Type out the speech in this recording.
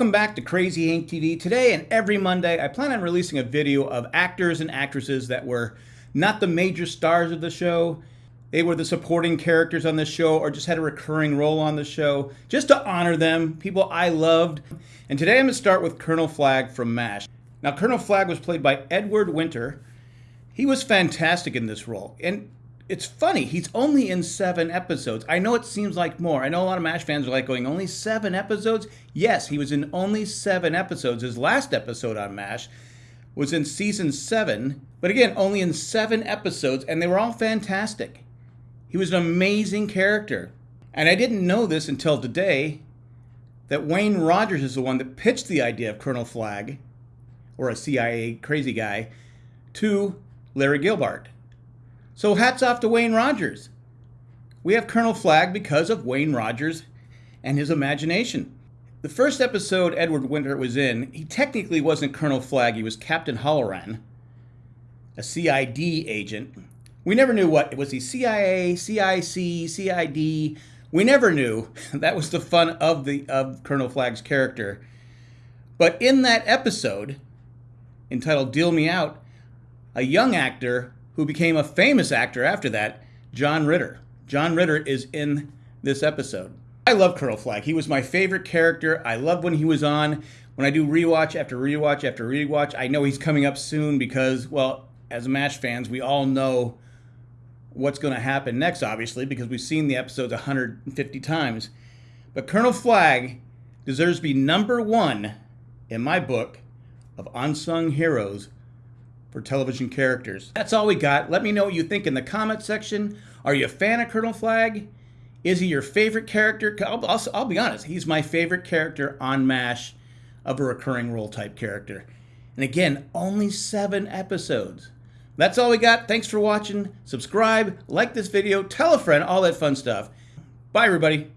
Welcome back to Crazy Hank TV. Today and every Monday, I plan on releasing a video of actors and actresses that were not the major stars of the show. They were the supporting characters on the show or just had a recurring role on the show, just to honor them, people I loved. And today I'm going to start with Colonel Flagg from MASH. Now, Colonel Flagg was played by Edward Winter. He was fantastic in this role. And it's funny. He's only in seven episodes. I know it seems like more. I know a lot of MASH fans are like going, only seven episodes? Yes, he was in only seven episodes. His last episode on MASH was in season seven, but again, only in seven episodes, and they were all fantastic. He was an amazing character. And I didn't know this until today that Wayne Rogers is the one that pitched the idea of Colonel Flagg, or a CIA crazy guy, to Larry Gelbart. So hats off to Wayne Rogers. We have Colonel Flagg because of Wayne Rogers and his imagination. The first episode Edward Winter was in, he technically wasn't Colonel Flagg, he was Captain Halloran, a CID agent. We never knew what, was he CIA, CIC, CID? We never knew. That was the fun of the of Colonel Flagg's character. But in that episode, entitled Deal Me Out, a young actor who became a famous actor after that, John Ritter. John Ritter is in this episode. I love Colonel Flagg. He was my favorite character. I love when he was on. When I do rewatch after rewatch after rewatch, I know he's coming up soon because, well, as MASH fans, we all know what's going to happen next, obviously, because we've seen the episodes 150 times. But Colonel Flagg deserves to be number one in my book of unsung heroes for television characters. That's all we got. Let me know what you think in the comment section. Are you a fan of Colonel Flagg? Is he your favorite character? I'll, I'll, I'll be honest, he's my favorite character on MASH of a recurring role type character. And again, only seven episodes. That's all we got. Thanks for watching. Subscribe, like this video, tell a friend, all that fun stuff. Bye, everybody.